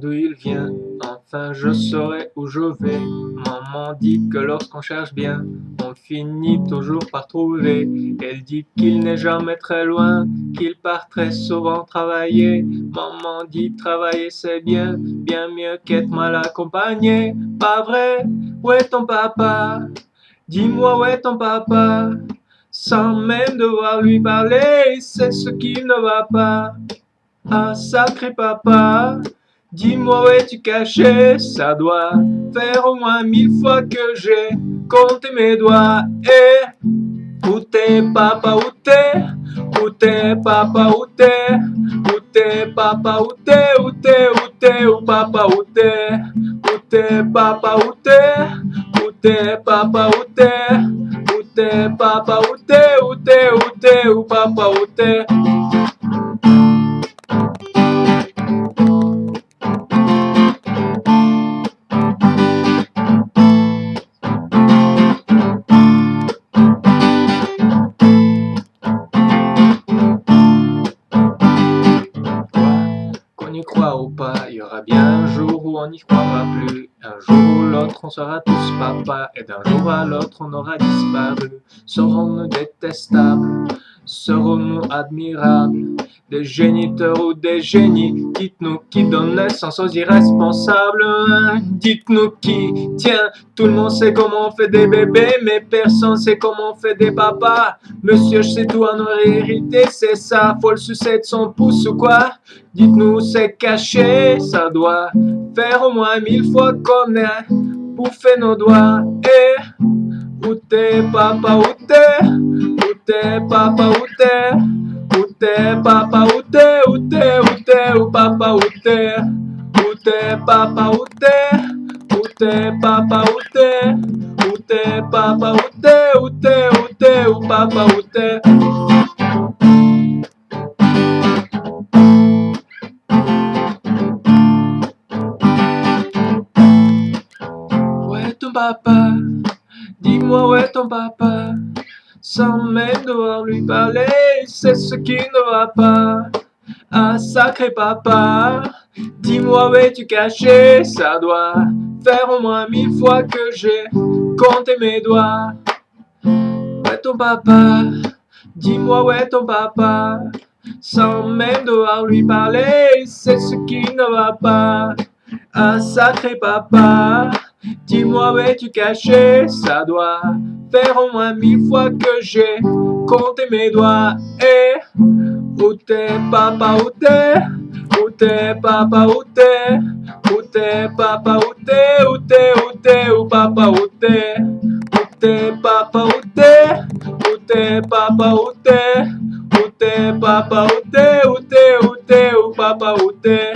D'où il vient, enfin je saurai où je vais. Maman dit que lorsqu'on cherche bien, on finit toujours par trouver. Elle dit qu'il n'est jamais très loin, qu'il part très souvent travailler. Maman dit travailler c'est bien, bien mieux qu'être mal accompagné. Pas vrai, où est ton papa? Dis-moi où est ton papa? Sans même devoir lui parler, c'est ce qui ne va pas. Ah sacré papa, dis-moi où es-tu caché Ça doit faire au moins mille fois que j'ai compté mes doigts. Et où t'es papa, où t'es Où t'es papa, où t'es Où t'es papa, où t'es Où t'es, où t'es, où papa, où t'es Où t'es papa, où t'es Où t'es papa, où t'es Où t'es papa, où t'es Où t'es, où t'es, où papa, où t'es y ou pas, il y aura bien un jour où on n'y croira plus. Un jour ou l'autre, on sera tous papa, et d'un jour à l'autre, on aura disparu. Serons-nous détestables? Serons-nous admirables? Des géniteurs ou des génies Dites-nous qui donne naissance aux irresponsables. Dites-nous qui. Tiens, tout le monde sait comment on fait des bébés Mais personne sait comment on fait des papas. Monsieur, je sais tout en hérité, c'est ça. Faut le sucer de son pouce ou quoi? Dites-nous c'est caché, ça doit faire au moins mille fois qu'on a bouffé nos doigts. Et où t'es papa, où t'es? Où t'es papa, où t'es papa, où t'es Où t'es, où t'es, où papa, où t'es Où t'es papa, où t'es Où t'es papa, où t'es Où t'es papa, où t'es Où t'es, où t'es, où papa, où t'es ton papa? Dis-moi où est ton papa? Sans même devoir lui parler, c'est ce qui ne va pas. Ah sacré papa, dis-moi où es-tu caché? Ça doit faire au moins mille fois que j'ai compté mes doigts. Où est ton papa? Dis-moi où est ton papa Sans même devoir lui parler, c'est ce qui ne va pas. Ah sacré papa, Dis-moi, vais-tu cacher Ça doit faire au moins mille fois que j'ai compté mes doigts. Et où t'es, papa, où t'es Où t'es, papa, où t'es Où t'es, papa, où t'es Où t'es, où t'es, où papa, où t'es Où t'es, papa, où t'es Où t'es, papa, où t'es Où t'es, papa, où t'es Où t'es, où t'es, où papa, où t'es